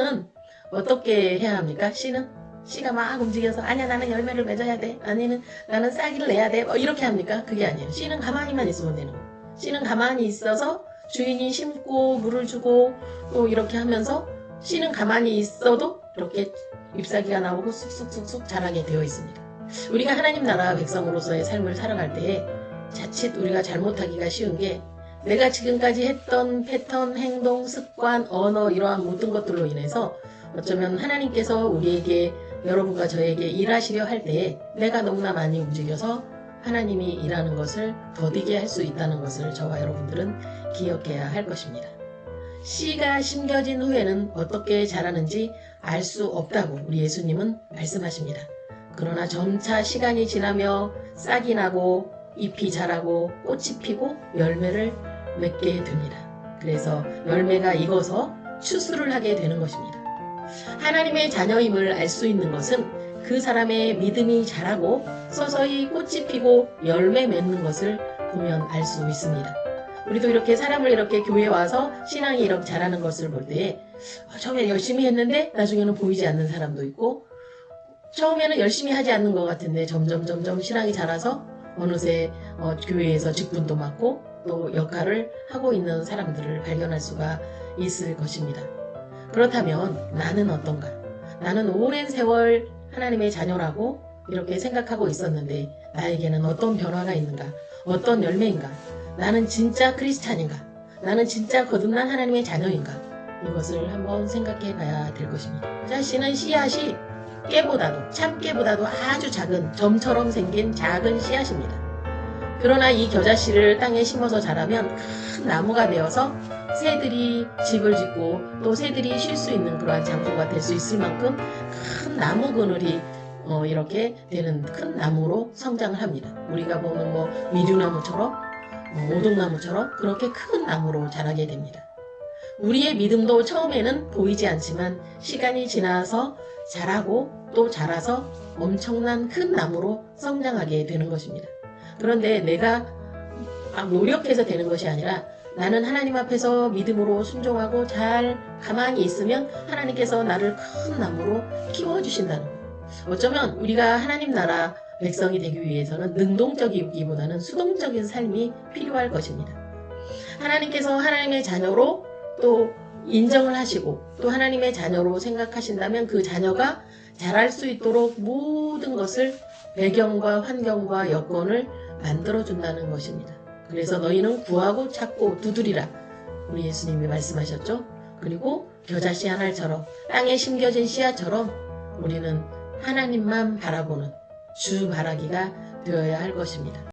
씨는 어떻게 해야 합니까? 씨는 씨가 막 움직여서 아니야 나는 열매를 맺어야 돼 아니면 나는 싹이를 내야 돼 뭐 이렇게 합니까? 그게 아니에요. 씨는 가만히만 있으면 되는 거예요. 씨는 가만히 있어서 주인이 심고 물을 주고 또 이렇게 하면서 씨는 가만히 있어도 이렇게 잎사귀가 나오고 쑥쑥쑥쑥 자라게 되어 있습니다. 우리가 하나님 나라 백성으로서의 삶을 살아갈 때에 자칫 우리가 잘못하기가 쉬운 게 내가 지금까지 했던 패턴, 행동, 습관, 언어 이러한 모든 것들로 인해서 어쩌면 하나님께서 우리에게 여러분과 저에게 일하시려 할 때에 내가 너무나 많이 움직여서 하나님이 일하는 것을 더디게 할 수 있다는 것을 저와 여러분들은 기억해야 할 것입니다. 씨가 심겨진 후에는 어떻게 자라는지 알 수 없다고 우리 예수님은 말씀하십니다. 그러나 점차 시간이 지나며 싹이 나고 잎이 자라고 꽃이 피고 열매를 맺게 됩니다. 그래서 열매가 익어서 추수를 하게 되는 것입니다. 하나님의 자녀임을 알 수 있는 것은 그 사람의 믿음이 자라고 서서히 꽃이 피고 열매 맺는 것을 보면 알 수 있습니다. 우리도 이렇게 사람을 이렇게 교회에 와서 신앙이 이렇게 자라는 것을 볼 때에 어, 처음에 열심히 했는데 나중에는 보이지 않는 사람도 있고 처음에는 열심히 하지 않는 것 같은데 점점 점점 신앙이 자라서 어느새 어, 교회에서 직분도 맡고 또 역할을 하고 있는 사람들을 발견할 수가 있을 것입니다. 그렇다면 나는 어떤가? 나는 오랜 세월 하나님의 자녀라고 이렇게 생각하고 있었는데 나에게는 어떤 변화가 있는가? 어떤 열매인가? 나는 진짜 크리스찬인가? 나는 진짜 거듭난 하나님의 자녀인가? 이것을 한번 생각해 봐야 될 것입니다. 자, 씨는 씨앗이 깨보다도, 참깨보다도 아주 작은 점처럼 생긴 작은 씨앗입니다. 그러나 이 겨자씨를 땅에 심어서 자라면 큰 나무가 되어서 새들이 집을 짓고 또 새들이 쉴 수 있는 그러한 장소가 될 수 있을 만큼 큰 나무 그늘이 어, 이렇게 되는 큰 나무로 성장을 합니다. 우리가 보는 뭐 미류나무처럼 뭐 오동나무처럼 그렇게 큰 나무로 자라게 됩니다. 우리의 믿음도 처음에는 보이지 않지만 시간이 지나서 자라고 또 자라서 엄청난 큰 나무로 성장하게 되는 것입니다. 그런데 내가 막 노력해서 되는 것이 아니라 나는 하나님 앞에서 믿음으로 순종하고 잘 가만히 있으면 하나님께서 나를 큰 나무로 키워주신다는 거예요. 어쩌면 우리가 하나님 나라 백성이 되기 위해서는 능동적이기보다는 수동적인 삶이 필요할 것입니다. 하나님께서 하나님의 자녀로 또 인정을 하시고 또 하나님의 자녀로 생각하신다면 그 자녀가 잘할 수 있도록 모든 것을 배경과 환경과 여건을 만들어준다는 것입니다. 그래서 너희는 구하고 찾고 두드리라. 우리 예수님이 말씀하셨죠? 그리고 겨자씨 하나처럼 땅에 심겨진 씨앗처럼 우리는 하나님만 바라보는 주 바라기가 되어야 할 것입니다.